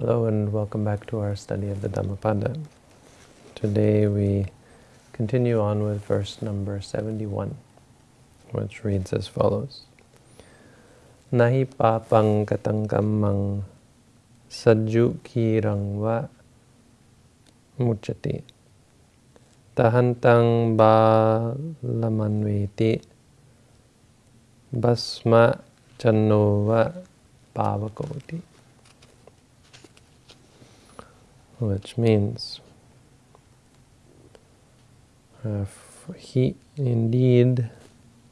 Hello and welcome back to our study of the Dhammapada. Today we continue on with verse number 71, which reads as follows. Nahi papang katangkamang sajju kirang va muchati tahantang balamanveti basma channova pavakoti which means uh, he indeed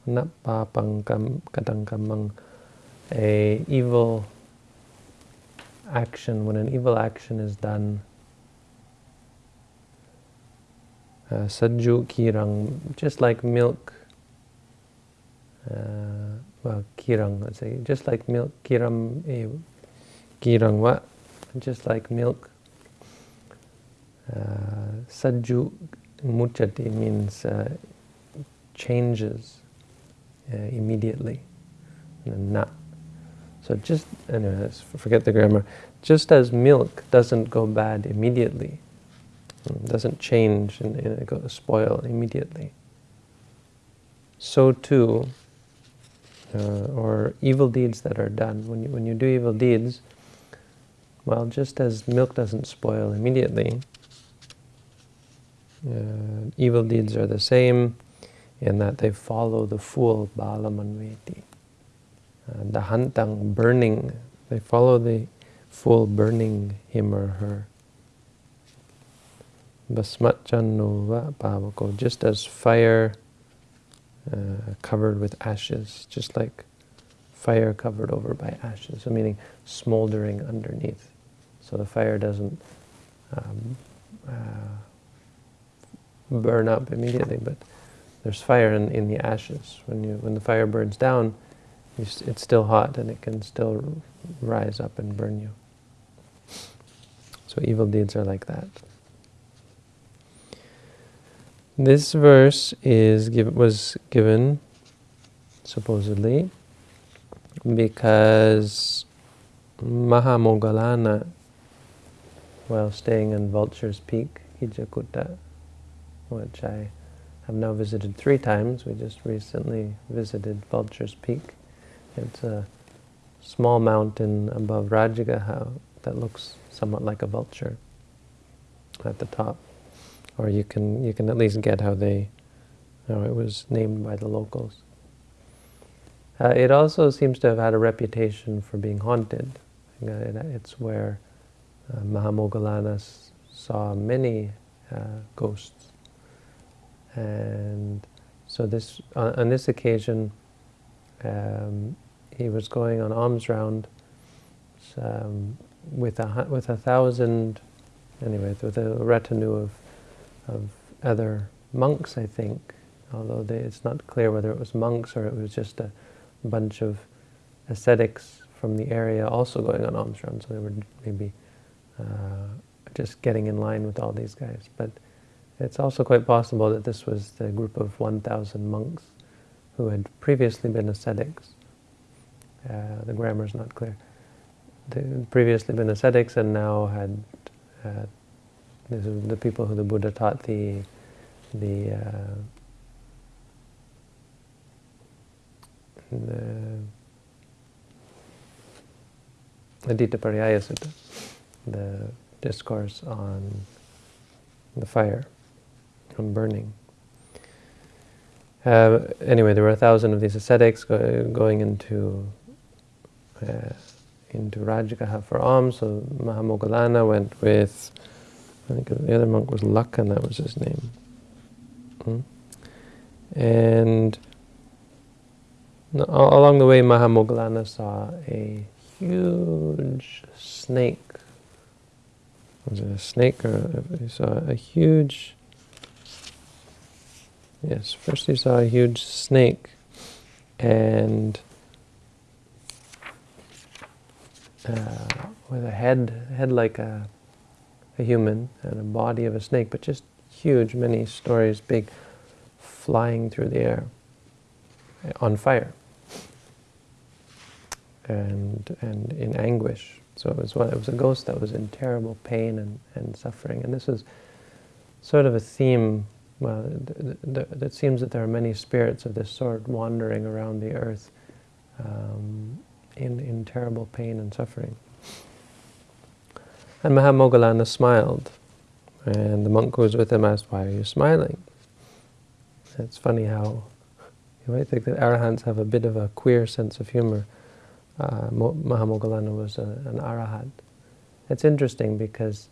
napapang katangkamang a evil action when an evil action is done uh, kirang just like milk uh, well kirang let's say just like milk kiram eh, kirang what? Just like milk Sajju muchati means uh, changes uh, immediately. Na. So just, anyway, forget the grammar. Just as milk doesn't go bad immediately, mm, doesn't change and, and go spoil immediately, so too, uh, or evil deeds that are done. When you, when you do evil deeds, well, just as milk doesn't spoil immediately, uh, evil deeds are the same in that they follow the full balamanveti. Uh, the hantang, burning, they follow the full burning him or her. Basmatchanuva pavako, just as fire uh, covered with ashes, just like fire covered over by ashes, so meaning smoldering underneath. So the fire doesn't um, uh, burn up immediately, but there's fire in, in the ashes. When you when the fire burns down, it's still hot and it can still rise up and burn you. So evil deeds are like that. This verse is give, was given, supposedly, because Mahamoggallana, while staying in Vulture's Peak, Gijjhakuta, which I have now visited three times. We just recently visited Vulture's Peak. It's a small mountain above Rajagaha that looks somewhat like a vulture at the top. Or you can you can at least get how they how it was named by the locals. Uh, it also seems to have had a reputation for being haunted. It's where uh, Mahamoggallana saw many uh, ghosts and so this, on, on this occasion, um, he was going on alms round um, with a with a thousand, anyway, with a retinue of of other monks, I think. Although they, it's not clear whether it was monks or it was just a bunch of ascetics from the area also going on alms round. So they were maybe uh, just getting in line with all these guys, but. It's also quite possible that this was the group of 1,000 monks who had previously been ascetics. Uh, the grammar is not clear. They had previously been ascetics and now had, uh, the people who the Buddha taught the, the, uh, the Adita Pariyaya Sutta, the discourse on the fire from burning. Uh, anyway, there were a thousand of these ascetics go, going into uh, into Rajagaha for alms. So Mahamoggallana went with, I think the other monk was Lakhan, that was his name. Hmm? And along the way, Mahamoggallana saw a huge snake. Was it a snake or he saw a huge Yes, first he saw a huge snake and uh, with a head, head like a, a human and a body of a snake, but just huge, many stories big, flying through the air on fire and, and in anguish. So it was, one, it was a ghost that was in terrible pain and, and suffering. And this was sort of a theme. Well, it seems that there are many spirits of this sort wandering around the earth um, in, in terrible pain and suffering. And Mahamoggallana smiled. And the monk who was with him asked, why are you smiling? It's funny how you might think that arahants have a bit of a queer sense of humor. Uh, Mahamoggallana was a, an arahant. It's interesting because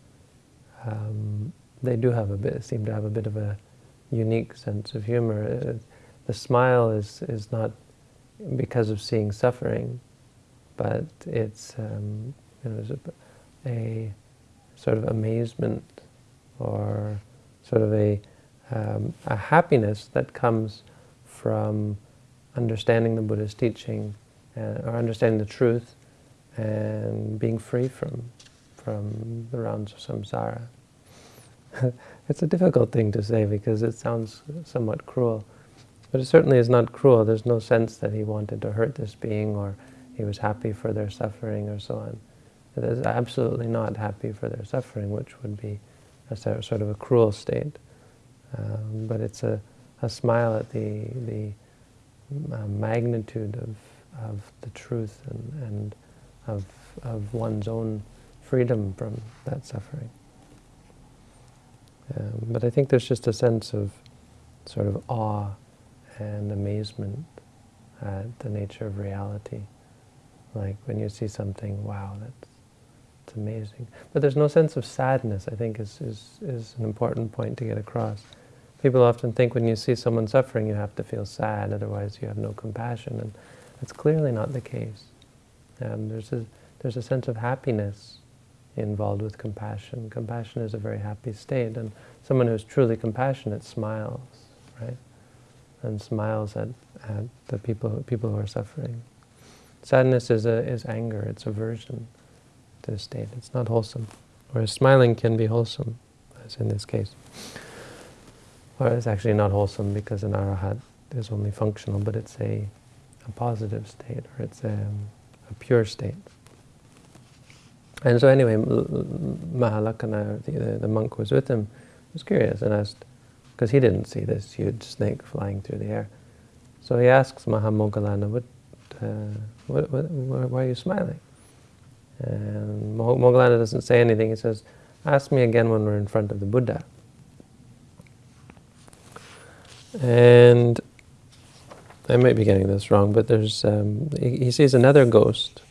um, they do have a bit, seem to have a bit of a unique sense of humor. Uh, the smile is, is not because of seeing suffering, but it's, um, you know, a, a, sort of amazement or sort of a, um, a happiness that comes from understanding the Buddha's teaching uh, or understanding the truth and being free from, from the rounds of samsara. it's a difficult thing to say because it sounds somewhat cruel. But it certainly is not cruel. There's no sense that he wanted to hurt this being or he was happy for their suffering or so on. It is absolutely not happy for their suffering, which would be a sort of a cruel state. Um, but it's a, a smile at the, the uh, magnitude of, of the truth and, and of, of one's own freedom from that suffering. Um, but I think there's just a sense of sort of awe and amazement at the nature of reality. Like when you see something, wow, that's, that's amazing. But there's no sense of sadness, I think, is, is, is an important point to get across. People often think when you see someone suffering, you have to feel sad, otherwise you have no compassion. And that's clearly not the case. Um, there's, a, there's a sense of happiness involved with compassion. Compassion is a very happy state, and someone who's truly compassionate smiles, right? And smiles at, at the people, people who are suffering. Sadness is, a, is anger, it's aversion to the state. It's not wholesome. Whereas smiling can be wholesome, as in this case. Or it's actually not wholesome because an arahat is only functional, but it's a, a positive state, or it's a, a pure state. And so anyway, Mahalakana, the, the, the, monk who was with him, was curious and asked, because he didn't see this huge snake flying through the air. So he asks Mahamoggallana, what, uh, what, what, why are you smiling? And Moggallana doesn't say anything. He says, ask me again when we're in front of the Buddha. And I might be getting this wrong, but there's um, he, he, sees another ghost.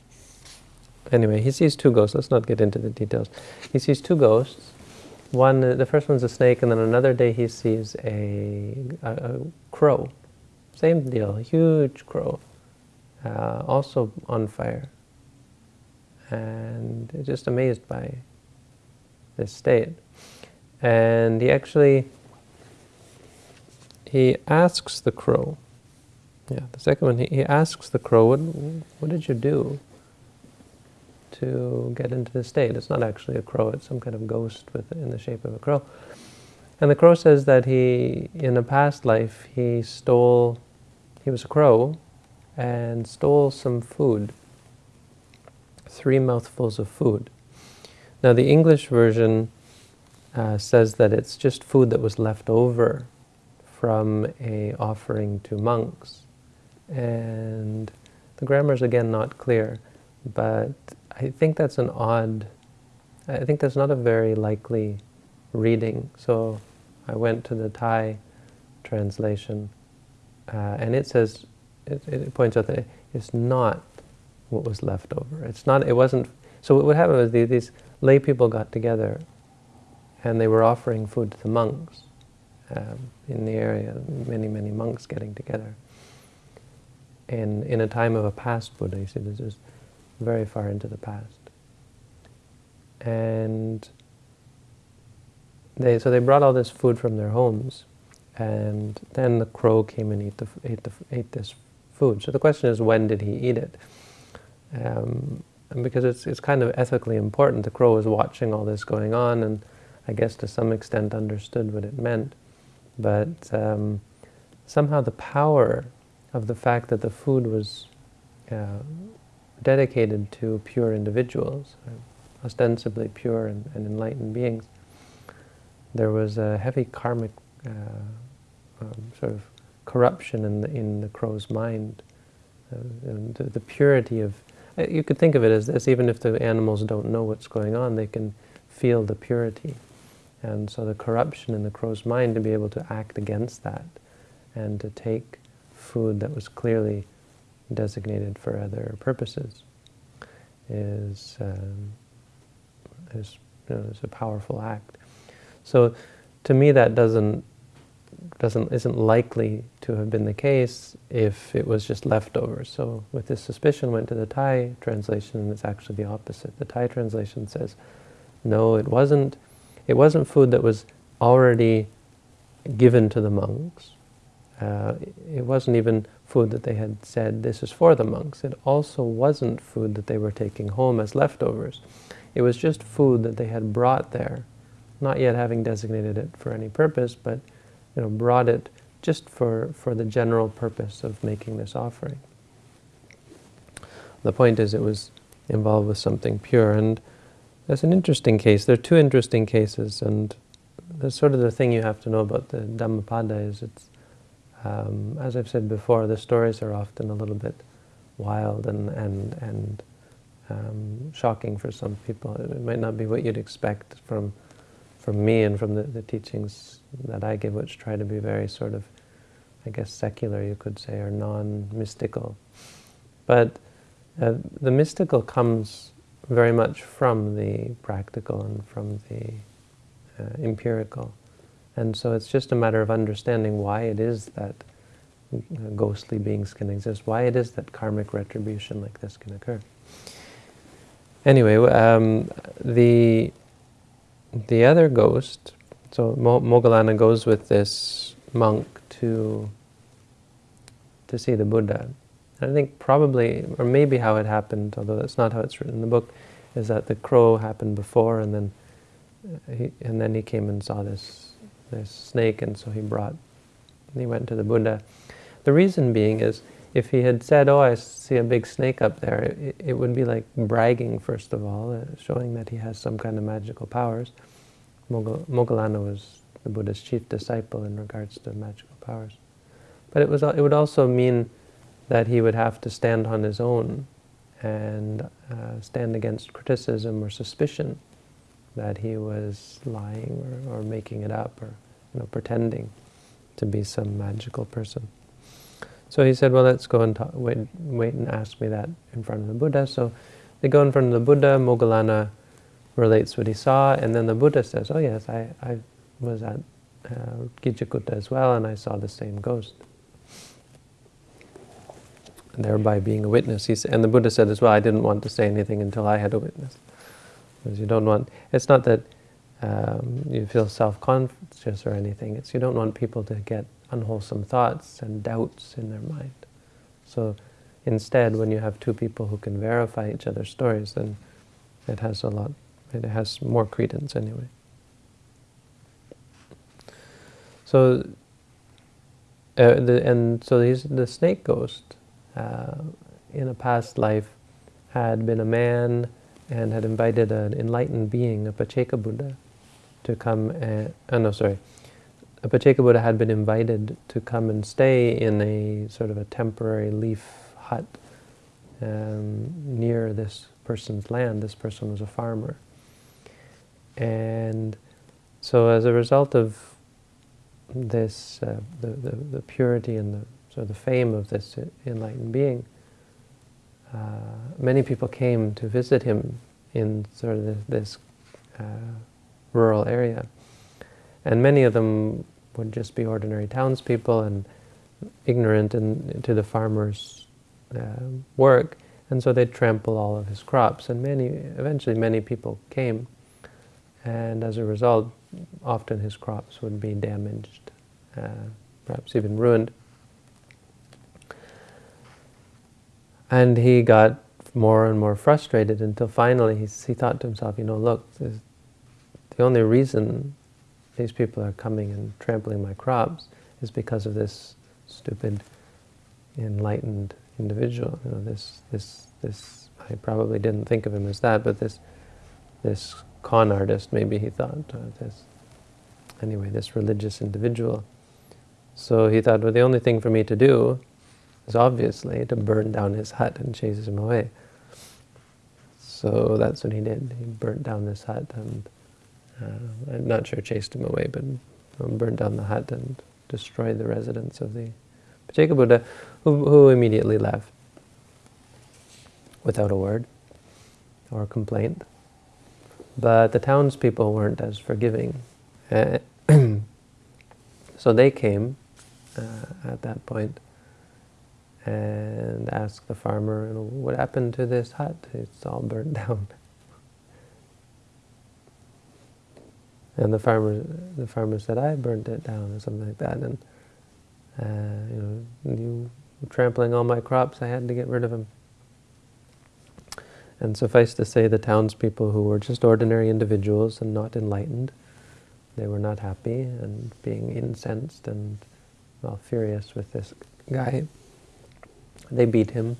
Anyway, he sees two ghosts. Let's not get into the details. He sees two ghosts. One, the first one's a snake, and then another day he sees a, a, a crow. Same deal, a huge crow, uh, also on fire. And just amazed by this state. And he actually he asks the crow, yeah, the second one, he, he asks the crow, what, what did you do to get into the state? It's not actually a crow, it's some kind of ghost with, in the shape of a crow. And the crow says that he, in a past life, he stole, he was a crow, and stole some food, three mouthfuls of food. Now the English version uh, says that it's just food that was left over from a offering to monks. And the grammar is again not clear, but I think that's an odd, I think that's not a very likely reading. So I went to the Thai translation, uh, and it says, it, it, points out that it's not what was left over. It's not, it wasn't, so what happened was these, these lay people got together and they were offering food to the monks um, in the area, many, many monks getting together. And in a time of a past Buddha, you see, this is very far into the past. And they, so they brought all this food from their homes, and then the crow came and ate, the, ate, the, ate this food. So the question is, when did he eat it? Um, because it's, it's kind of ethically important. The crow was watching all this going on, and I guess to some extent understood what it meant. But um, somehow the power of the fact that the food was uh, dedicated to pure individuals, ostensibly pure and, and enlightened beings, there was a heavy karmic uh, um, sort of corruption in the, in the crow's mind. Uh, the, the, purity of, uh, you could think of it as this, even if the animals don't know what's going on, they can feel the purity. And so the corruption in the crow's mind to be able to act against that and to take food that was clearly designated for other purposes is, um, is, you know, is a powerful act. So to me that doesn't doesn't isn't likely to have been the case if it was just leftovers. So with this suspicion went to the Thai translation and it's actually the opposite. The Thai translation says, no, it wasn't it wasn't food that was already given to the monks. Uh, it wasn't even food that they had said, this is for the monks. It also wasn't food that they were taking home as leftovers. It was just food that they had brought there, not yet having designated it for any purpose, but you know, brought it just for, for the general purpose of making this offering. The point is it was involved with something pure, and that's an interesting case. There are two interesting cases, and that's sort of the thing you have to know about the Dhammapada is it's um, as I've said before, the stories are often a little bit wild and, and, and um, shocking for some people. It might not be what you'd expect from, from me and from the, the teachings that I give, which try to be very sort of, I guess, secular, you could say, or non-mystical. But uh, the mystical comes very much from the practical and from the uh, empirical. And so it's just a matter of understanding why it is that ghostly beings can exist, why it is that karmic retribution like this can occur. Anyway, um, the the other ghost, so Mo Moggallana goes with this monk to to see the Buddha. And I think probably, or maybe how it happened, although that's not how it's written in the book, is that the crow happened before, and then he, and then he came and saw this this snake, and so he brought, he went to the Buddha. The reason being is, if he had said, oh, I see a big snake up there, it, it would be like bragging, first of all, uh, showing that he has some kind of magical powers. Moggallana was the Buddha's chief disciple in regards to magical powers. But it, was, it would also mean that he would have to stand on his own and uh, stand against criticism or suspicion that he was lying or, or making it up or you know, pretending to be some magical person. So he said, well, let's go and talk, wait, wait and ask me that in front of the Buddha. So they go in front of the Buddha, Moggallana relates what he saw, and then the Buddha says, oh yes, I, I was at uh, Gijjhakuta as well, and I saw the same ghost. Thereby being a witness. He, said and the Buddha said as well, I didn't want to say anything until I had a witness. Because you don't want, it's not that um, you feel self-conscious or anything, it's you don't want people to get unwholesome thoughts and doubts in their mind. So instead, when you have two people who can verify each other's stories, then it has a lot, it has more credence anyway. So, uh, the, and so he's, the snake ghost, uh, in a past life, had been a man and had invited an enlightened being, a Pacceka Buddha, to come and, oh no, sorry, a Pacceka Buddha had been invited to come and stay in a sort of a temporary leaf hut um, near this person's land. This person was a farmer. And so as a result of this, uh, the, the, the, purity and the, sort of the fame of this enlightened being, uh, many people came to visit him in sort of this, this uh, rural area. And many of them would just be ordinary townspeople and ignorant in, to the farmer's uh, work, and so they'd trample all of his crops. And many, eventually many people came, and as a result, often his crops would be damaged, uh, perhaps even ruined. And he got more and more frustrated until finally he, he thought to himself, you know, look, the only reason these people are coming and trampling my crops is because of this stupid, enlightened individual, you know, this, this, this I probably didn't think of him as that, but this this con artist, maybe he thought, uh, this, anyway, this religious individual. So he thought, well, the only thing for me to do is obviously to burn down his hut and chase him away. So that's what he did. He burnt down this hut and, uh, I'm not sure chased him away, but um, burned down the hut and destroyed the residence of the Pacceka Buddha, who, who immediately left without a word or complaint. But the townspeople weren't as forgiving. So they came uh, at that point and asked the farmer, what happened to this hut? It's all burnt down. And the farmer, the farmer said, I burnt it down, or something like that. And uh, you know, you trampling all my crops, I had to get rid of him. And suffice to say, the townspeople who were just ordinary individuals and not enlightened, they were not happy and being incensed and well, furious with this guy. They beat him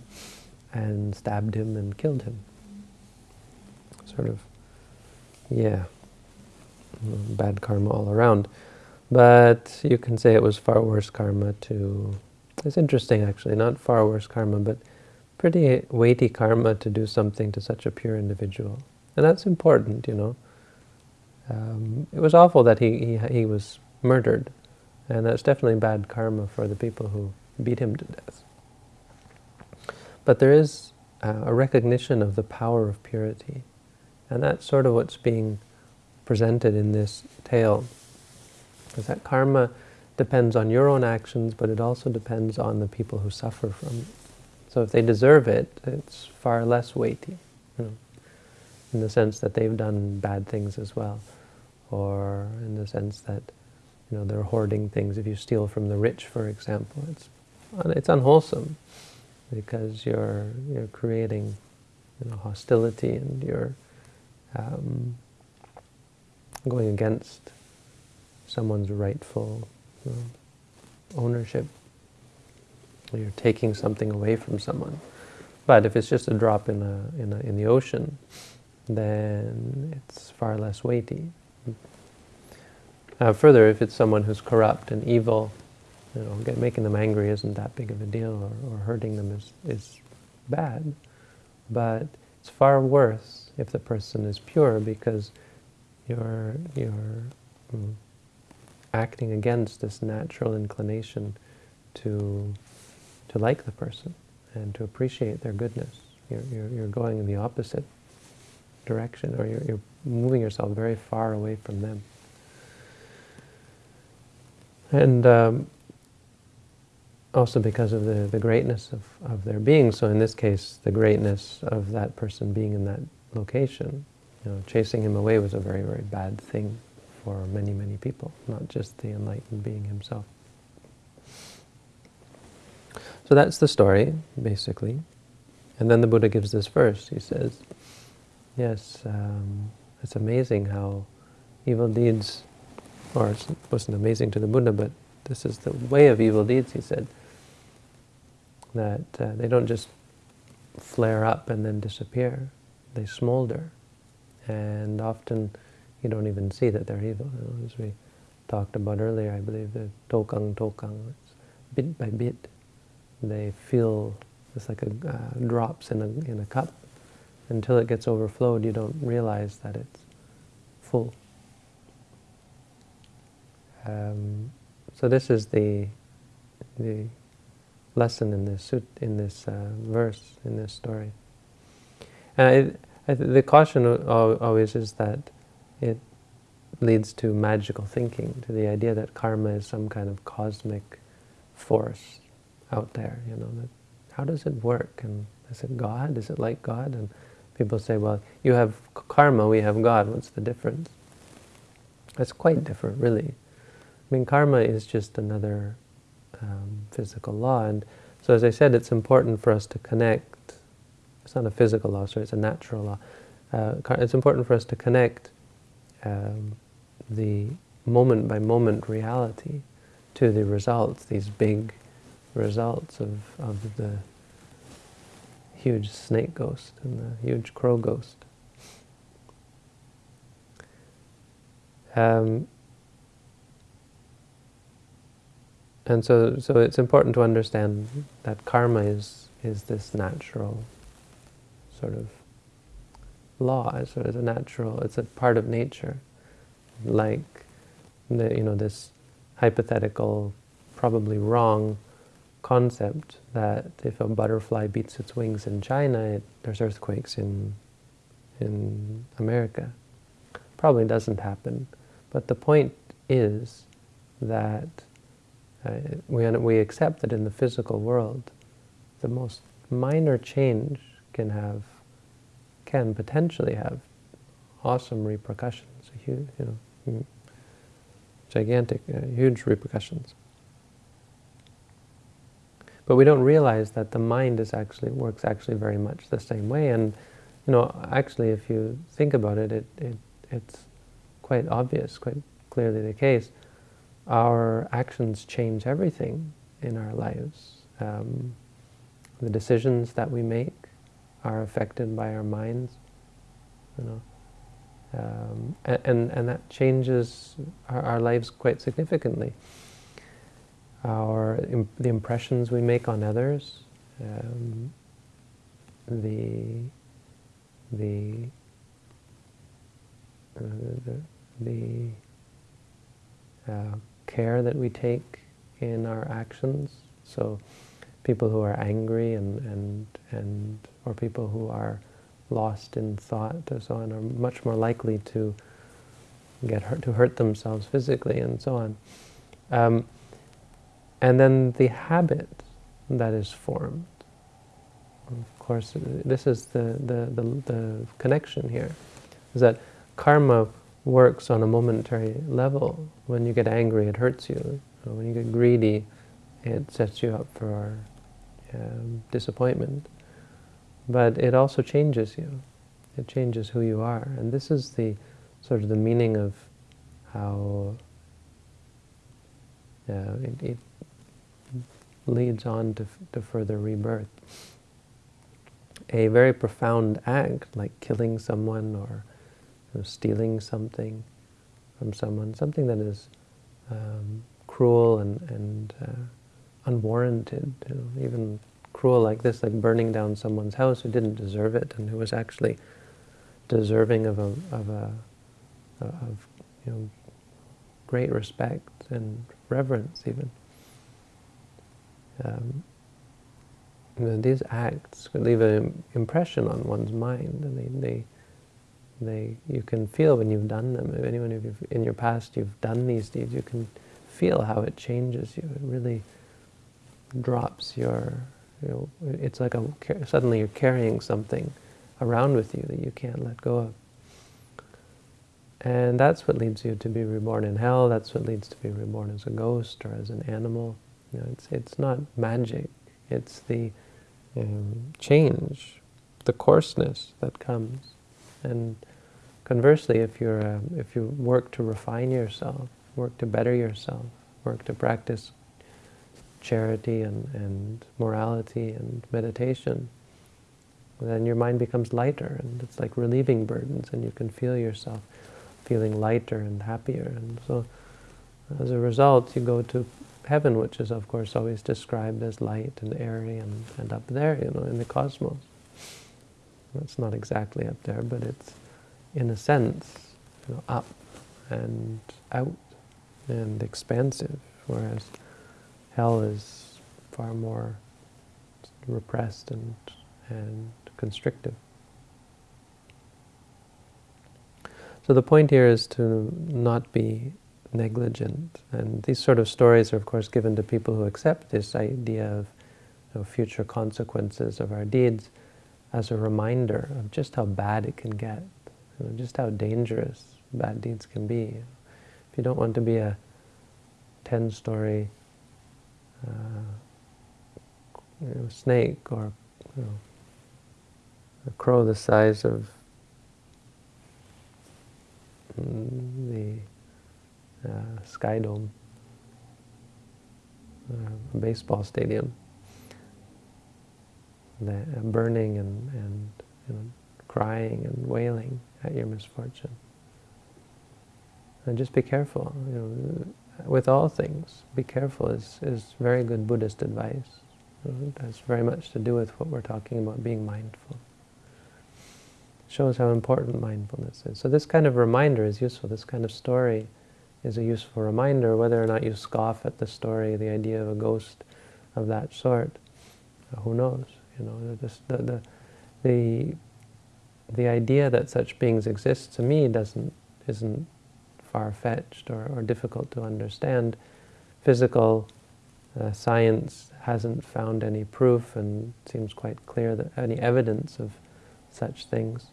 and stabbed him and killed him. Sort of, yeah, bad karma all around. But you can say it was far worse karma to, it's interesting actually, not far worse karma, but pretty weighty karma to do something to such a pure individual. And that's important, you know. Um, it was awful that he, he, he was murdered, and that's definitely bad karma for the people who beat him to death. But there is uh, a recognition of the power of purity, and that's sort of what's being presented in this tale, is that karma depends on your own actions, but it also depends on the people who suffer from it. So if they deserve it, it's far less weighty, you know, in the sense that they've done bad things as well, or in the sense that you know they're hoarding things. If you steal from the rich, for example, it's it's unwholesome because you're you're creating you know hostility and you're um, going against someone's rightful you know, ownership you're taking something away from someone. But if it's just a drop in, a, in, a, in the ocean, then it's far less weighty. Uh, further, if it's someone who's corrupt and evil, you know, get, making them angry isn't that big of a deal, or, or hurting them is, is bad. But it's far worse if the person is pure because you're, you're mm, acting against this natural inclination to to like the person and to appreciate their goodness. You're, you're, you're going in the opposite direction, or you're, you're moving yourself very far away from them. And um, also because of the, the greatness of, of their being. So in this case, the greatness of that person being in that location, you know, chasing him away was a very, very bad thing for many, many people, not just the enlightened being himself. So that's the story, basically. And then the Buddha gives this verse. He says, yes, um, it's amazing how evil deeds, or it wasn't amazing to the Buddha, but this is the way of evil deeds, he said, that uh, they don't just flare up and then disappear. They smolder. And often you don't even see that they're evil. You know, as we talked about earlier, I believe, the tokang tokang, bit by bit they feel it's like a uh, drops in a in a cup. Until it gets overflowed, you don't realize that it's full. Um, so this is the the lesson in this in this uh, verse in this story. And I, I, the caution always is that it leads to magical thinking, to the idea that karma is some kind of cosmic force out there, you know, that how does it work? And is it God? Is it like God? And people say, well, you have karma, we have God, what's the difference? It's quite different, really. I mean, karma is just another um, physical law, and so as I said, it's important for us to connect, it's not a physical law, sorry, it's a natural law. Uh, it's important for us to connect um, the moment-by-moment -moment reality to the results, these big results of, of the huge snake ghost and the huge crow ghost. Um, and so, so it's important to understand that karma is is this natural sort of law. It's of a natural. It's a part of nature, like the, you know this hypothetical, probably wrong concept that if a butterfly beats its wings in China, it, there's earthquakes in in America. Probably doesn't happen. But the point is that uh, we, we accept that in the physical world, the most minor change can have, can potentially have awesome repercussions, huge, you know, gigantic, uh, huge repercussions. But we don't realize that the mind is actually works actually very much the same way. And you know, actually, if you think about it, it, it it's quite obvious, quite clearly the case, our actions change everything in our lives. Um, the decisions that we make are affected by our minds, you know, um, and, and that changes our, our, lives quite significantly. Our the impressions we make on others, um, the the, uh, the the uh, care that we take in our actions. So people who are angry and, and, and or people who are lost in thought and so on are much more likely to get hurt, to hurt themselves physically and so on. Um, and then the habit that is formed. Of course, this is the, the, the, the connection here, is that karma works on a momentary level. When you get angry, it hurts you. When you get greedy, it sets you up for um, disappointment. But it also changes you. It changes who you are. And this is the sort of the meaning of how uh, it, it, leads on to, to further rebirth. A very profound act, like killing someone or stealing something from someone, something that is um, cruel and, and uh, unwarranted, you know, even cruel like this, like burning down someone's house who didn't deserve it and who was actually deserving of a, of a of you know great respect and reverence even. Um, these acts could leave an impression on one's mind, and they, they they, you can feel when you've done them. If anyone if in your past you've done these deeds, you can feel how it changes you. It really drops your, you know, it's like a, suddenly you're carrying something around with you that you can't let go of. And that's what leads you to be reborn in hell. That's what leads to be reborn as a ghost or as an animal. You know, it's, it's not magic. It's the um, change, the coarseness that comes. And conversely, if, you're, uh, if you work to refine yourself, work to better yourself, work to practice charity and, and morality and meditation, then your mind becomes lighter and it's like relieving burdens and you can feel yourself feeling lighter and happier. And so as a result, you go to heaven, which is of course always described as light and airy and, and up there, you know, in the cosmos. It's not exactly up there, but it's, in a sense, you know, up and out and expansive, whereas hell is far more repressed and, and constrictive. So the point here is to not be negligent. And these sort of stories are, of course, given to people who accept this idea of you know, future consequences of our deeds as a reminder of just how bad it can get, you know, just how dangerous bad deeds can be. If you don't want to be a 10-story uh, you know, snake or you know, a crow the size of the uh, Sky Dome, uh, a baseball stadium, the, burning and, and you know, crying and wailing at your misfortune. And just be careful. You know, with all things, be careful is, is very good Buddhist advice. It has very much to do with what we're talking about, being mindful. It shows how important mindfulness is. So this kind of reminder is useful. This kind of story is a useful reminder, whether or not you scoff at the story, the idea of a ghost of that sort. Who knows? You know, the, the, the, the idea that such beings exist to me doesn't isn't far-fetched or, or difficult to understand. Physical uh, science hasn't found any proof and seems quite clear that any evidence of such things.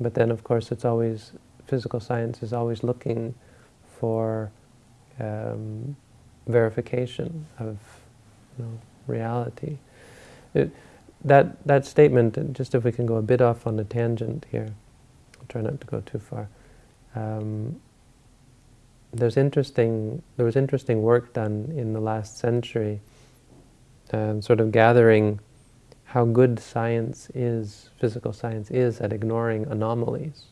But then, of course, it's always, physical science is always looking for um, verification of you know, reality. It, that, that statement, just if we can go a bit off on a tangent here, I'll try not to go too far. Um, there's interesting, there was interesting work done in the last century, um, sort of gathering how good science is, physical science is at ignoring anomalies.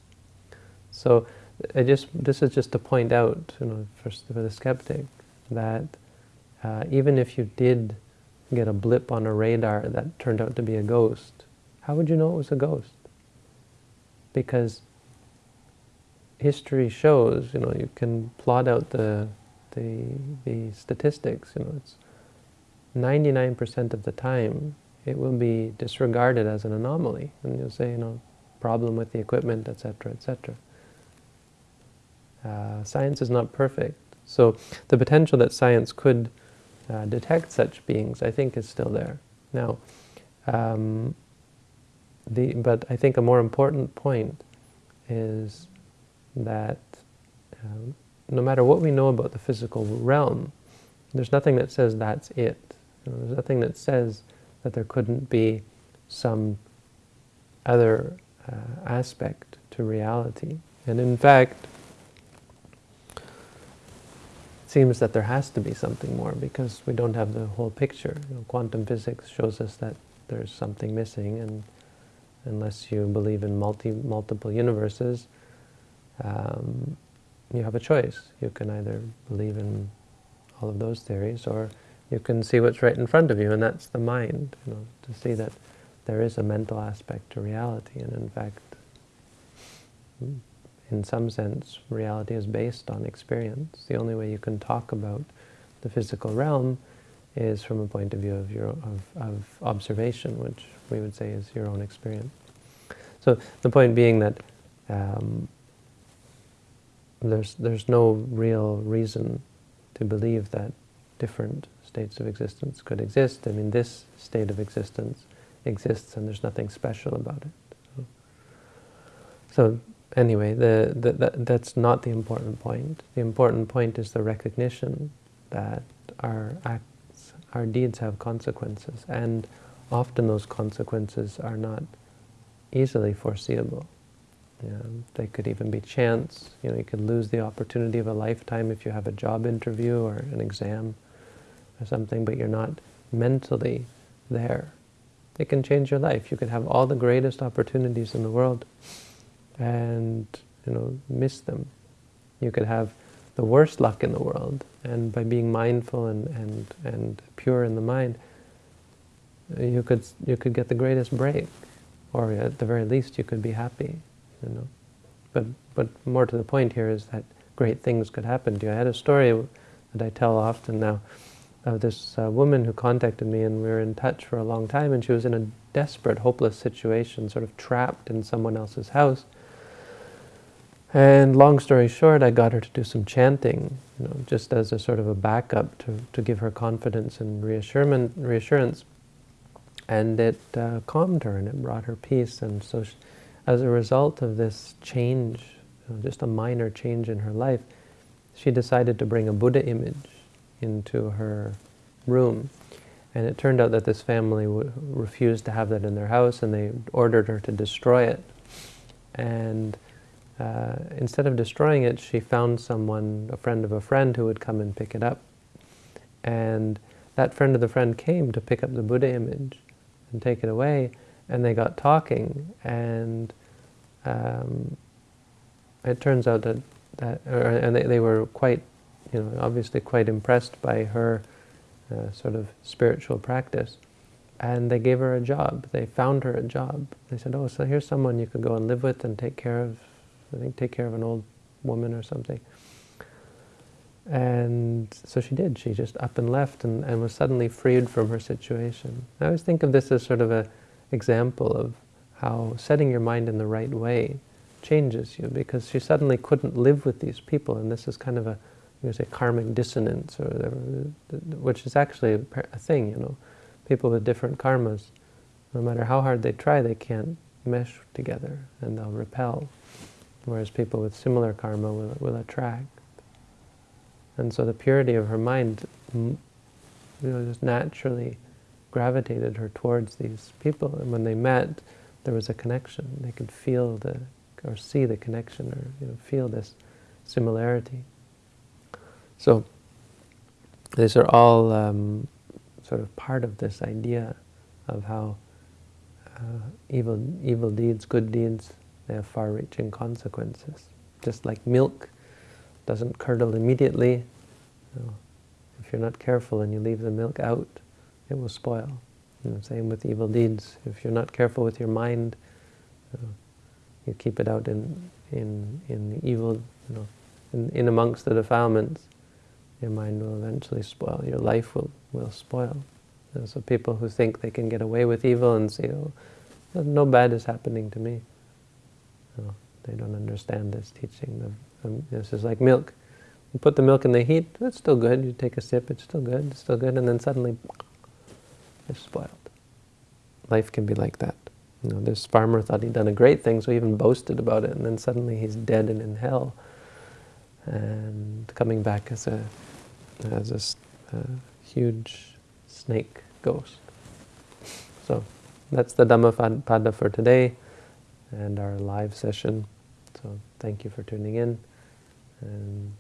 So I just, this is just to point out, you know, for, for the skeptic, that uh, even if you did get a blip on a radar that turned out to be a ghost, how would you know it was a ghost? Because history shows, you know, you can plot out the, the, the statistics, you know, it's 99% of the time it will be disregarded as an anomaly. And you'll say, you know, problem with the equipment, etc., etc. Uh, science is not perfect. So the potential that science could uh, detect such beings, I think, is still there. Now, um, the, but I think a more important point is that um, no matter what we know about the physical realm, there's nothing that says that's it. You know, there's nothing that says that there couldn't be some other uh, aspect to reality. And in fact, it seems that there has to be something more because we don't have the whole picture. You know, quantum physics shows us that there's something missing and unless you believe in multi multiple universes, um, you have a choice. You can either believe in all of those theories, or you can see what's right in front of you, and that's the mind, you know, to see that there is a mental aspect to reality, and in fact, in some sense, reality is based on experience. The only way you can talk about the physical realm is from a point of view of, your, of, of observation, which we would say is your own experience. So the point being that um, there's, there's no real reason to believe that different states of existence could exist. I mean, this state of existence exists and there's nothing special about it. So, so anyway, the, the, the, that's not the important point. The important point is the recognition that our acts, our deeds have consequences, and often those consequences are not easily foreseeable. They could even be chance. You know, you could lose the opportunity of a lifetime if you have a job interview or an exam or something, but you're not mentally there. It can change your life. You could have all the greatest opportunities in the world and, you know, miss them. You could have the worst luck in the world, and by being mindful and, and, and pure in the mind, you could, you could get the greatest break, or at the very least you could be happy you know. But, but more to the point here is that great things could happen to you. I had a story that I tell often now of this uh, woman who contacted me and we were in touch for a long time and she was in a desperate, hopeless situation, sort of trapped in someone else's house. And long story short, I got her to do some chanting, you know, just as a sort of a backup to, to give her confidence and reassurance. reassurance. And it uh, calmed her and it brought her peace. And so she, as a result of this change, you know, just a minor change in her life, she decided to bring a Buddha image into her room. And it turned out that this family refused to have that in their house and they ordered her to destroy it. And uh, instead of destroying it, she found someone, a friend of a friend, who would come and pick it up. And that friend of the friend came to pick up the Buddha image. and take it away. And they got talking, and um, it turns out that, that or, and they, they were quite, you know, obviously quite impressed by her uh, sort of spiritual practice. And they gave her a job. They found her a job. They said, oh, so here's someone you could go and live with and take care of, I think take care of an old woman or something. And so she did. She just up and left and, and was suddenly freed from her situation. I always think of this as sort of an example of how setting your mind in the right way changes you because she suddenly couldn't live with these people and this is kind of a you say karmic dissonance or whatever, which is actually a, a thing, you know. People with different karmas, no matter how hard they try, they can't mesh together and they'll repel, whereas people with similar karma will, will attract. And so the purity of her mind you know, just naturally gravitated her towards these people. And when they met, there was a connection. They could feel the, or see the connection, or you know, feel this similarity. So these are all um, sort of part of this idea of how uh, evil, evil deeds, good deeds, they have far-reaching consequences. Just like milk doesn't curdle immediately. You know, if you're not careful and you leave the milk out, it will spoil. You know, same with evil deeds. If you're not careful with your mind, uh, you keep it out in in in the evil, you know, in, in amongst the defilements, your mind will eventually spoil. Your life will will spoil. So people who think they can get away with evil and say, "Oh, no bad is happening to me," no, they don't understand this teaching. Um, this is like milk. You put the milk in the heat, it's still good. You take a sip, it's still good, it's still good, and then suddenly it's spoiled. Life can be like that. You know, this farmer thought he'd done a great thing, so he even boasted about it, and then suddenly he's dead and in hell, and coming back as a as a uh, huge snake ghost. So that's the Dhammapada for today and our live session. So thank you for tuning in and